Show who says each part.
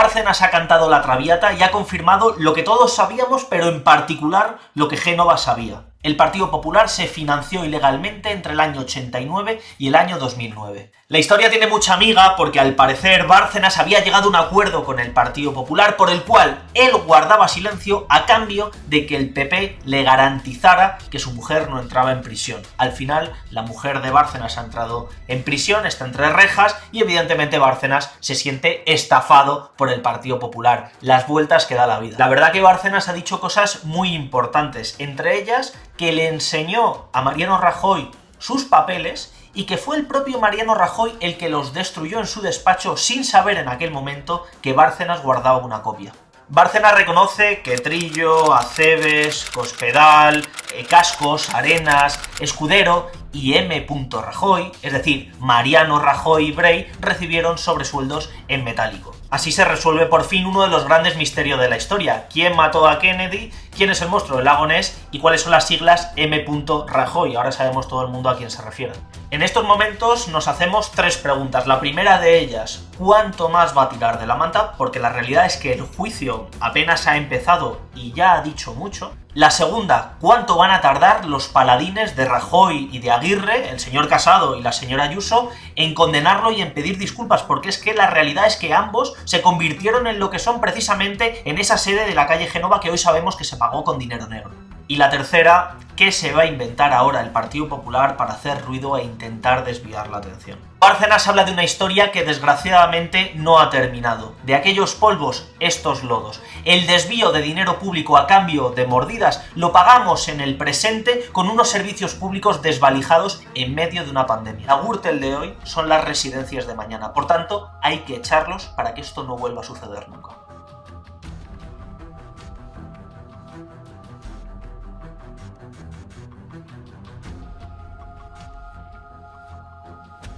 Speaker 1: Bárcenas ha cantado la traviata y ha confirmado lo que todos sabíamos, pero en particular lo que Génova sabía. El Partido Popular se financió ilegalmente entre el año 89 y el año 2009. La historia tiene mucha amiga porque al parecer Bárcenas había llegado a un acuerdo con el Partido Popular por el cual él guardaba silencio a cambio de que el PP le garantizara que su mujer no entraba en prisión. Al final, la mujer de Bárcenas ha entrado en prisión, está entre rejas y evidentemente Bárcenas se siente estafado por el Partido Popular. Las vueltas que da la vida. La verdad que Bárcenas ha dicho cosas muy importantes, entre ellas que le enseñó a Mariano Rajoy sus papeles y que fue el propio Mariano Rajoy el que los destruyó en su despacho sin saber en aquel momento que Bárcenas guardaba una copia. Bárcenas reconoce que Trillo, Aceves, Cospedal, eh, Cascos, Arenas, Escudero y M. Rajoy, es decir, Mariano Rajoy y Bray, recibieron sobresueldos en metálico. Así se resuelve por fin uno de los grandes misterios de la historia. ¿Quién mató a Kennedy? ¿Quién es el monstruo del lago Ness? ¿Y cuáles son las siglas M. Rajoy? Ahora sabemos todo el mundo a quién se refiere. En estos momentos nos hacemos tres preguntas. La primera de ellas, ¿cuánto más va a tirar de la manta? Porque la realidad es que el juicio apenas ha empezado y ya ha dicho mucho. La segunda, ¿cuánto van a tardar los paladines de Rajoy y de Aguirre, el señor Casado y la señora Ayuso, en condenarlo y en pedir disculpas? Porque es que la realidad es que ambos se convirtieron en lo que son precisamente en esa sede de la calle Genova que hoy sabemos que se pagó con dinero negro. Y la tercera, ¿qué se va a inventar ahora el Partido Popular para hacer ruido e intentar desviar la atención? Bárcenas habla de una historia que desgraciadamente no ha terminado. De aquellos polvos, estos lodos. El desvío de dinero público a cambio de mordidas lo pagamos en el presente con unos servicios públicos desvalijados en medio de una pandemia. La Gürtel de hoy son las residencias de mañana. Por tanto, hay que echarlos para que esto no vuelva a suceder nunca.